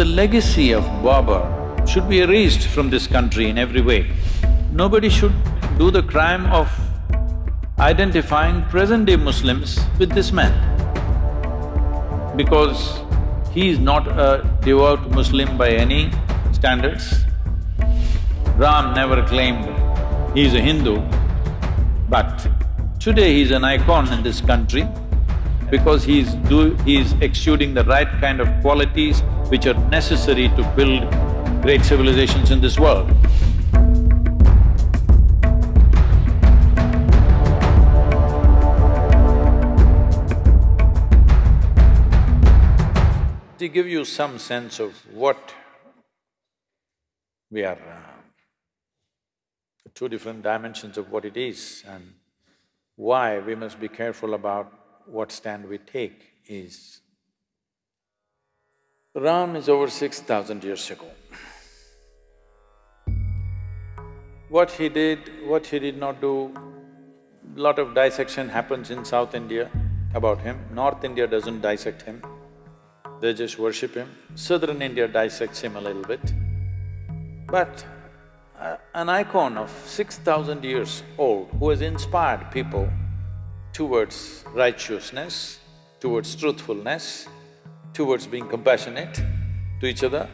The legacy of Babur should be erased from this country in every way. Nobody should do the crime of identifying present-day Muslims with this man. Because he is not a devout Muslim by any standards. Ram never claimed he is a Hindu, but today he is an icon in this country because he is do… exuding the right kind of qualities which are necessary to build great civilizations in this world. To give you some sense of what we are, uh, two different dimensions of what it is and why we must be careful about what stand we take is, Ram is over six thousand years ago. What he did, what he did not do, lot of dissection happens in South India about him, North India doesn't dissect him, they just worship him. Southern India dissects him a little bit. But uh, an icon of six thousand years old who has inspired people towards righteousness, towards truthfulness, towards being compassionate to each other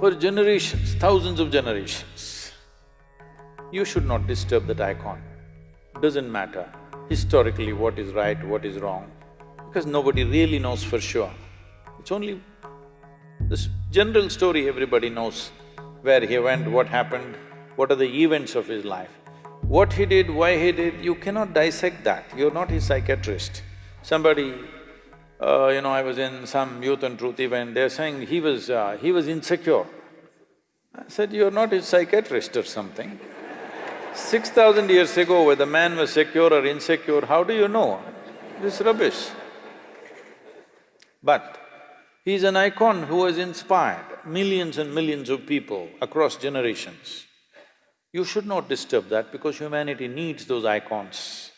for generations, thousands of generations. You should not disturb that icon. Doesn't matter historically what is right, what is wrong, because nobody really knows for sure. It's only this general story everybody knows, where he went, what happened, what are the events of his life. What he did, why he did, you cannot dissect that, you're not his psychiatrist. Somebody, uh, you know, I was in some Youth and Truth event, they're saying he was… Uh, he was insecure. I said, you're not his psychiatrist or something. Six thousand years ago, whether man was secure or insecure, how do you know? This rubbish. But he's an icon who has inspired millions and millions of people across generations. You should not disturb that because humanity needs those icons.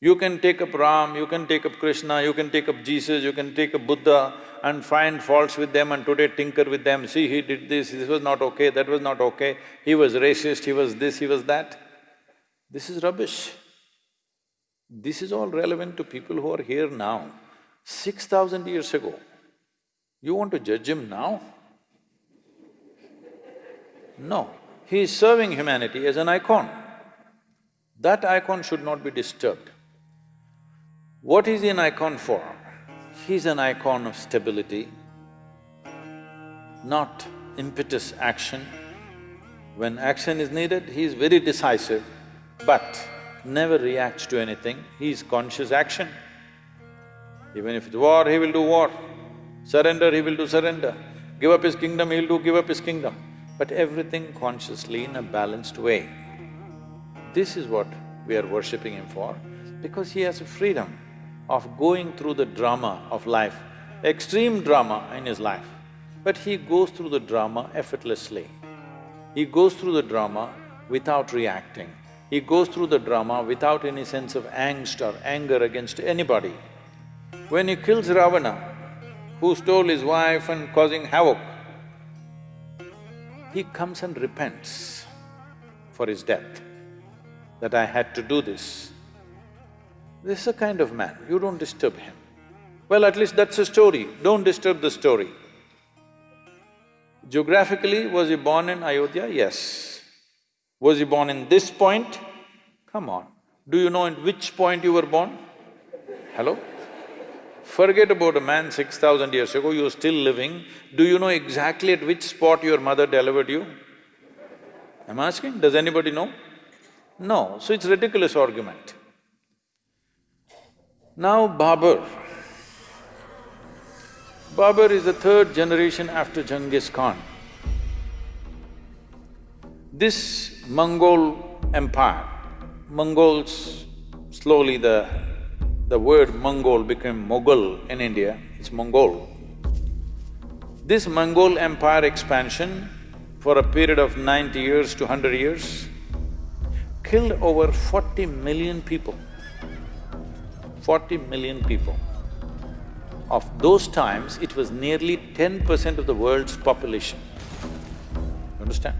You can take up Ram, you can take up Krishna, you can take up Jesus, you can take up Buddha and find faults with them and today tinker with them, see he did this, this was not okay, that was not okay, he was racist, he was this, he was that. This is rubbish. This is all relevant to people who are here now. Six thousand years ago, you want to judge him now? No, he is serving humanity as an icon. That icon should not be disturbed. What is he an icon for? He's an icon of stability, not impetus action. When action is needed, he is very decisive, but never reacts to anything, he is conscious action. Even if it's war, he will do war. Surrender, he will do surrender. Give up his kingdom, he'll do give up his kingdom. But everything consciously in a balanced way. This is what we are worshipping him for, because he has a freedom of going through the drama of life, extreme drama in his life, but he goes through the drama effortlessly. He goes through the drama without reacting. He goes through the drama without any sense of angst or anger against anybody. When he kills Ravana, who stole his wife and causing havoc, he comes and repents for his death, that I had to do this. This is a kind of man, you don't disturb him. Well, at least that's a story, don't disturb the story. Geographically, was he born in Ayodhya? Yes. Was he born in this point? Come on, do you know in which point you were born? Hello? Forget about a man six thousand years ago, you're still living, do you know exactly at which spot your mother delivered you? I'm asking, does anybody know? No, so it's ridiculous argument. Now Babur. Babur is the third generation after Genghis Khan. This Mongol empire, Mongols, slowly the… the word Mongol became Mughal in India, it's Mongol. This Mongol empire expansion for a period of ninety years to hundred years killed over forty million people. Forty million people. of those times, it was nearly ten percent of the world's population. You Understand?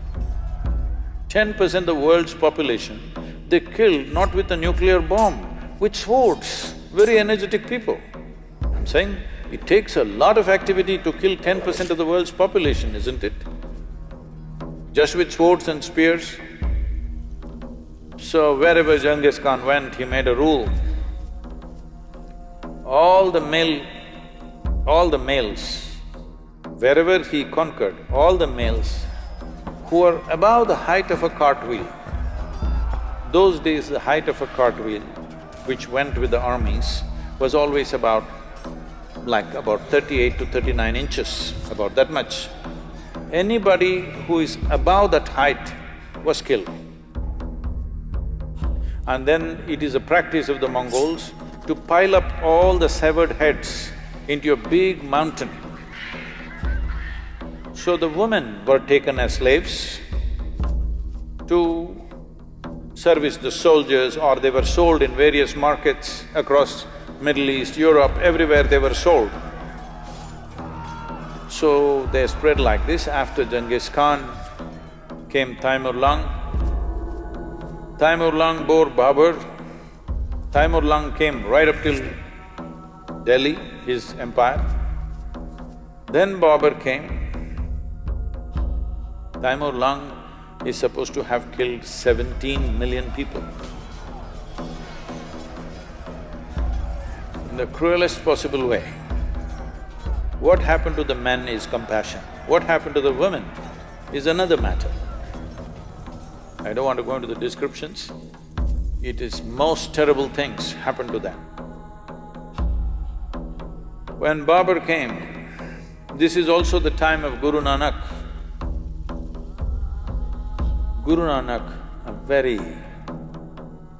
Ten percent of the world's population, they killed not with a nuclear bomb, with swords, very energetic people. I'm saying it takes a lot of activity to kill ten percent of the world's population, isn't it? Just with swords and spears. So wherever Genghis Khan went, he made a rule. All the male all the males, wherever he conquered, all the males who were above the height of a cartwheel, those days the height of a cartwheel, which went with the armies, was always about like about thirty-eight to thirty-nine inches, about that much. Anybody who is above that height was killed. And then it is a practice of the Mongols to pile up all the severed heads into a big mountain. So the women were taken as slaves to service the soldiers or they were sold in various markets across Middle East, Europe, everywhere they were sold. So they spread like this. After Genghis Khan came Taimur Lung. Taimur Lung bore Babur. Taimur Lung came right up till Delhi, his empire. Then Babur came. Taimur Lung is supposed to have killed seventeen million people. In the cruelest possible way. What happened to the men is compassion. What happened to the women is another matter. I don't want to go into the descriptions. It is most terrible things happen to them. When Babur came, this is also the time of Guru Nanak. Guru Nanak, a very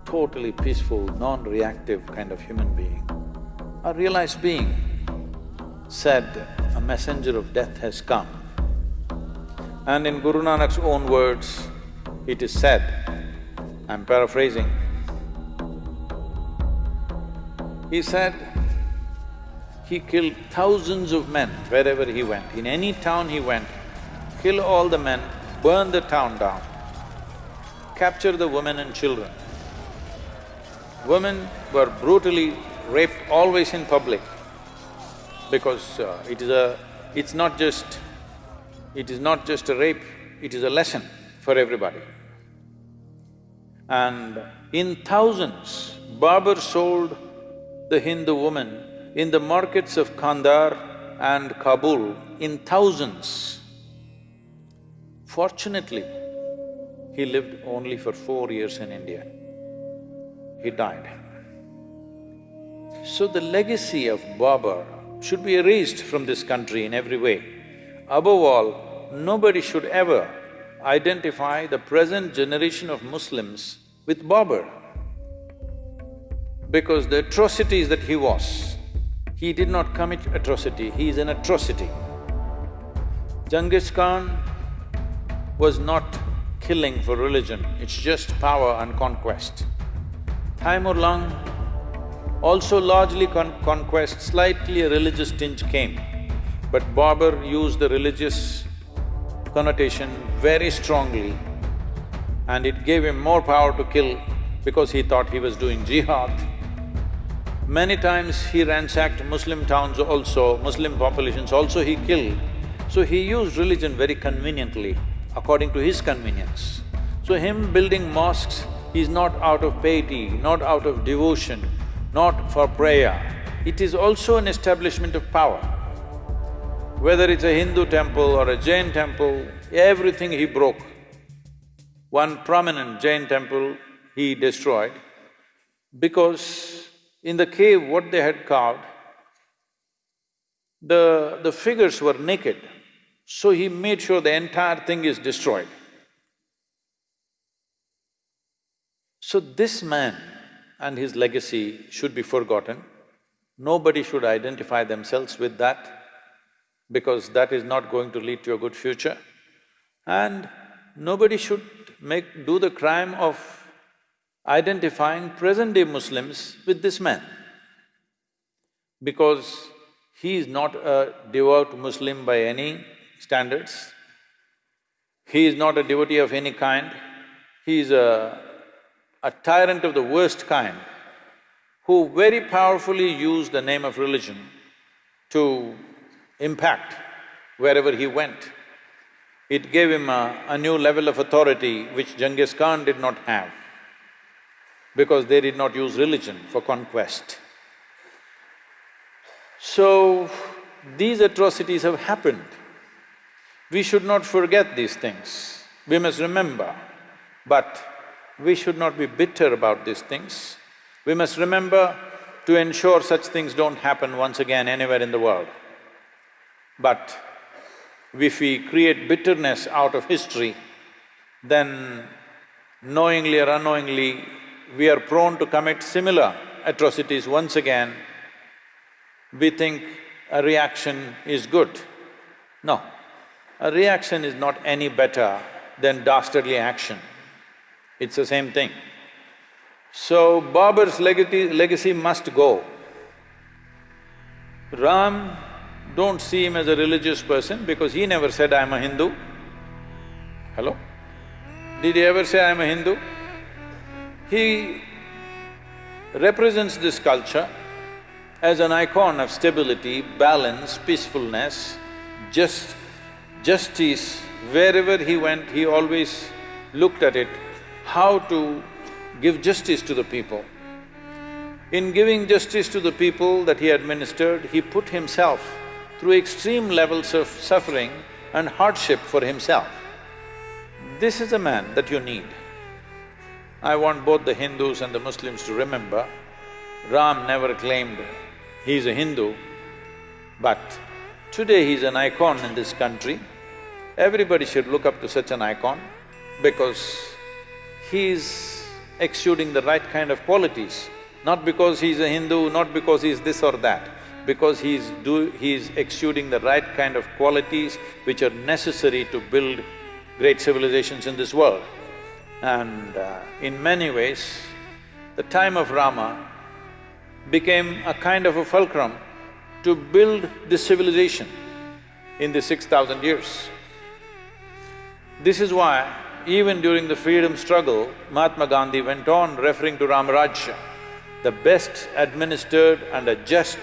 totally peaceful, non-reactive kind of human being, a realized being, said, a messenger of death has come. And in Guru Nanak's own words, it is said, I'm paraphrasing, he said, he killed thousands of men wherever he went. In any town he went, kill all the men, burn the town down, capture the women and children. Women were brutally raped always in public because uh, it is a… it's not just… it is not just a rape, it is a lesson for everybody. And in thousands, Babur sold the Hindu woman in the markets of Kandahar and Kabul in thousands. Fortunately, he lived only for four years in India. He died. So the legacy of Babur should be erased from this country in every way. Above all, nobody should ever identify the present generation of Muslims with Babur because the atrocities that he was, he did not commit atrocity, he is an atrocity. Genghis Khan was not killing for religion, it's just power and conquest. Taimur Lung also largely con conquest, slightly a religious tinge came. But Babur used the religious connotation very strongly and it gave him more power to kill because he thought he was doing jihad. Many times he ransacked Muslim towns also, Muslim populations also he killed. So he used religion very conveniently, according to his convenience. So him building mosques is not out of piety, not out of devotion, not for prayer. It is also an establishment of power. Whether it's a Hindu temple or a Jain temple, everything he broke. One prominent Jain temple he destroyed because in the cave, what they had carved, the… the figures were naked, so he made sure the entire thing is destroyed. So this man and his legacy should be forgotten. Nobody should identify themselves with that because that is not going to lead to a good future. And nobody should make… do the crime of identifying present-day Muslims with this man because He is not a devout Muslim by any standards. He is not a devotee of any kind. He is a, a tyrant of the worst kind who very powerfully used the name of religion to impact wherever he went. It gave him a, a new level of authority which Genghis Khan did not have because they did not use religion for conquest. So, these atrocities have happened. We should not forget these things. We must remember, but we should not be bitter about these things. We must remember to ensure such things don't happen once again anywhere in the world. But if we create bitterness out of history, then knowingly or unknowingly, we are prone to commit similar atrocities once again. We think a reaction is good. No, a reaction is not any better than dastardly action. It's the same thing. So, Babur's legacy, legacy must go. Ram, don't see him as a religious person because he never said, I'm a Hindu. Hello? Did he ever say, I'm a Hindu? He represents this culture as an icon of stability, balance, peacefulness, just justice, wherever he went, he always looked at it, how to give justice to the people. In giving justice to the people that he administered, he put himself through extreme levels of suffering and hardship for himself. This is a man that you need. I want both the Hindus and the Muslims to remember, Ram never claimed he is a Hindu, but Today he's an icon in this country. Everybody should look up to such an icon because he's exuding the right kind of qualities, not because he's a Hindu, not because he's this or that, because he's do… he's exuding the right kind of qualities which are necessary to build great civilizations in this world. And uh, in many ways, the time of Rama became a kind of a fulcrum to build this civilization in the six thousand years. This is why even during the freedom struggle, Mahatma Gandhi went on referring to Ramarajya, the best administered and a just,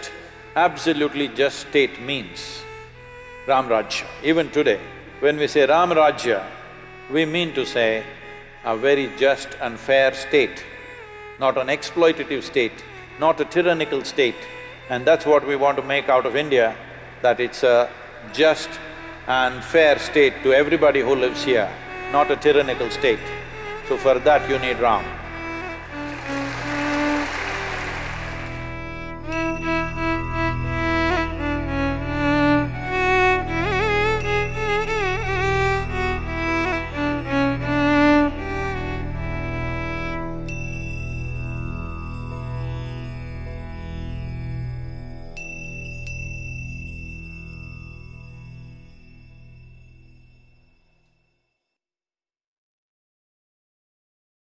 absolutely just state means Ramarajya. Even today, when we say Ramarajya, we mean to say a very just and fair state, not an exploitative state, not a tyrannical state, and that's what we want to make out of India, that it's a just and fair state to everybody who lives here, not a tyrannical state. So for that you need Ram.